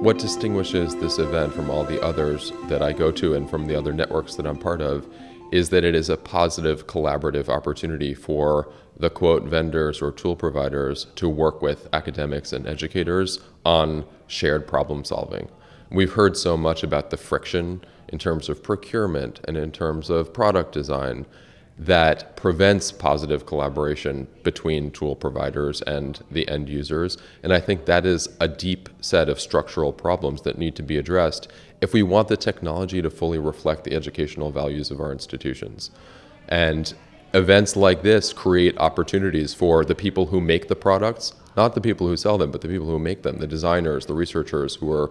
What distinguishes this event from all the others that I go to and from the other networks that I'm part of is that it is a positive collaborative opportunity for the quote vendors or tool providers to work with academics and educators on shared problem solving. We've heard so much about the friction in terms of procurement and in terms of product design that prevents positive collaboration between tool providers and the end users. And I think that is a deep set of structural problems that need to be addressed if we want the technology to fully reflect the educational values of our institutions. And events like this create opportunities for the people who make the products, not the people who sell them, but the people who make them, the designers, the researchers who are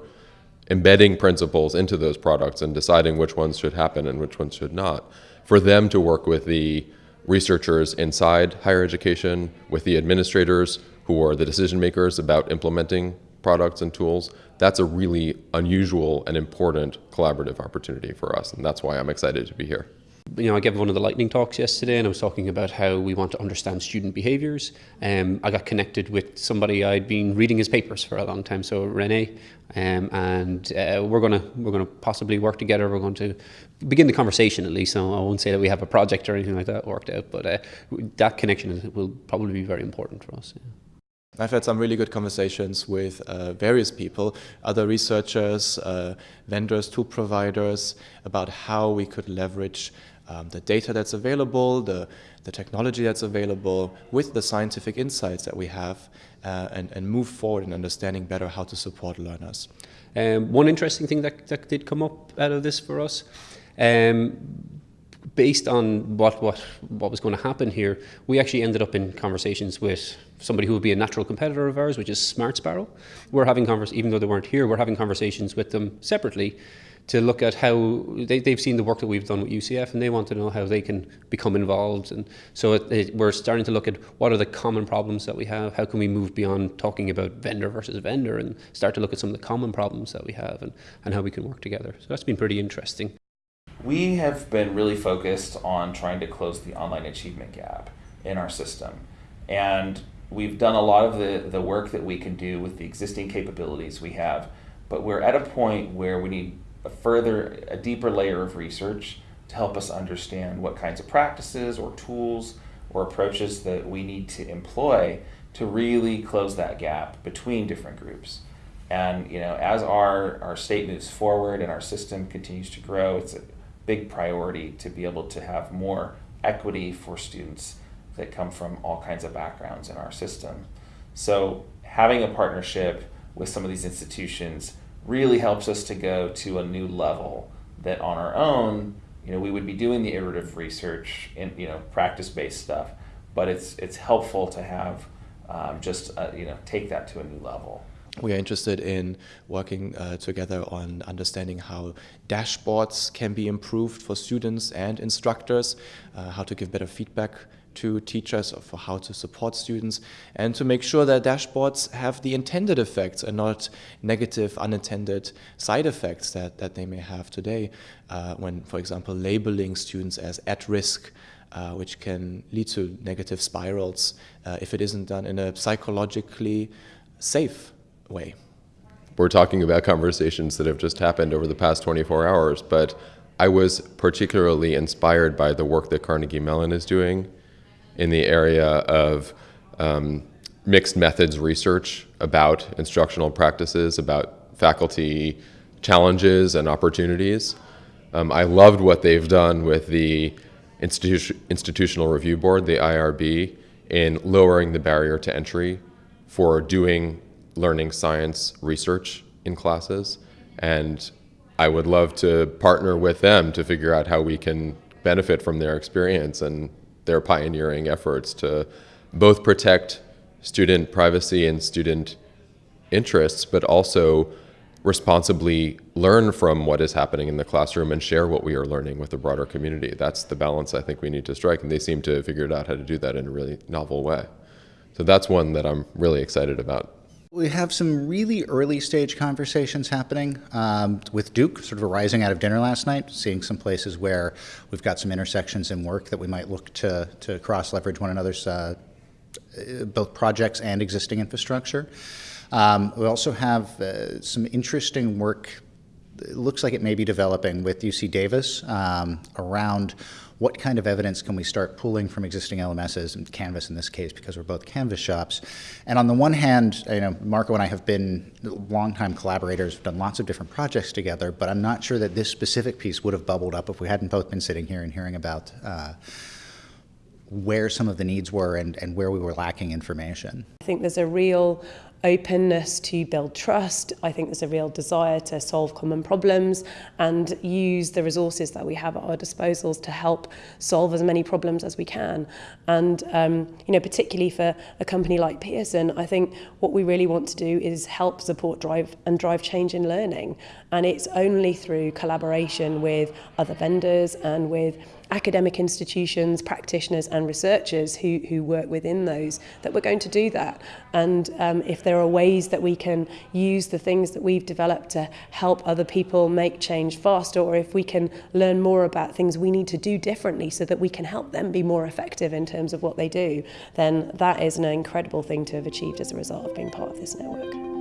embedding principles into those products and deciding which ones should happen and which ones should not for them to work with the researchers inside higher education, with the administrators who are the decision makers about implementing products and tools, that's a really unusual and important collaborative opportunity for us. And that's why I'm excited to be here you know, I gave one of the lightning talks yesterday, and I was talking about how we want to understand student behaviours. Um, I got connected with somebody I'd been reading his papers for a long time, so Rene, um, and uh, we're gonna we're gonna possibly work together. We're going to begin the conversation at least. I won't say that we have a project or anything like that worked out, but uh, that connection will probably be very important for us. Yeah. I've had some really good conversations with uh, various people, other researchers, uh, vendors, tool providers, about how we could leverage um, the data that's available, the, the technology that's available, with the scientific insights that we have, uh, and, and move forward in understanding better how to support learners. Um, one interesting thing that, that did come up out of this for us, um, based on what, what, what was going to happen here, we actually ended up in conversations with somebody who would be a natural competitor of ours, which is Smart Sparrow. We're having convers even though they weren't here, we're having conversations with them separately to look at how they, they've seen the work that we've done with UCF and they want to know how they can become involved. And so it, it, we're starting to look at what are the common problems that we have, how can we move beyond talking about vendor versus vendor and start to look at some of the common problems that we have and, and how we can work together. So that's been pretty interesting. We have been really focused on trying to close the online achievement gap in our system. And we've done a lot of the, the work that we can do with the existing capabilities we have, but we're at a point where we need a further, a deeper layer of research to help us understand what kinds of practices or tools or approaches that we need to employ to really close that gap between different groups. And you know, as our, our state moves forward and our system continues to grow, it's a big priority to be able to have more equity for students that come from all kinds of backgrounds in our system. So having a partnership with some of these institutions really helps us to go to a new level that on our own, you know, we would be doing the iterative research and you know practice-based stuff, but it's it's helpful to have um, just uh, you know take that to a new level. We are interested in working uh, together on understanding how dashboards can be improved for students and instructors, uh, how to give better feedback to teachers for how to support students and to make sure that dashboards have the intended effects and not negative unintended side effects that, that they may have today uh, when, for example, labeling students as at risk uh, which can lead to negative spirals uh, if it isn't done in a psychologically safe way. We're talking about conversations that have just happened over the past 24 hours, but I was particularly inspired by the work that Carnegie Mellon is doing in the area of um, mixed methods research about instructional practices, about faculty challenges and opportunities. Um, I loved what they've done with the Institu Institutional Review Board, the IRB, in lowering the barrier to entry for doing learning science research in classes. And I would love to partner with them to figure out how we can benefit from their experience and their pioneering efforts to both protect student privacy and student interests, but also responsibly learn from what is happening in the classroom and share what we are learning with the broader community. That's the balance I think we need to strike, and they seem to have figured out how to do that in a really novel way. So that's one that I'm really excited about. We have some really early stage conversations happening um, with Duke, sort of arising out of dinner last night, seeing some places where we've got some intersections in work that we might look to, to cross leverage one another's uh, both projects and existing infrastructure. Um, we also have uh, some interesting work. It looks like it may be developing with UC Davis um, around what kind of evidence can we start pulling from existing LMSs and Canvas in this case because we're both Canvas shops. And on the one hand, you know, Marco and I have been longtime collaborators, done lots of different projects together, but I'm not sure that this specific piece would have bubbled up if we hadn't both been sitting here and hearing about uh, where some of the needs were and, and where we were lacking information. I think there's a real openness to build trust. I think there's a real desire to solve common problems and use the resources that we have at our disposals to help solve as many problems as we can. And um, you know, particularly for a company like Pearson, I think what we really want to do is help support drive and drive change in learning. And it's only through collaboration with other vendors and with academic institutions, practitioners and researchers who, who work within those, that we're going to do that. And um, if there are ways that we can use the things that we've developed to help other people make change faster, or if we can learn more about things we need to do differently so that we can help them be more effective in terms of what they do, then that is an incredible thing to have achieved as a result of being part of this network.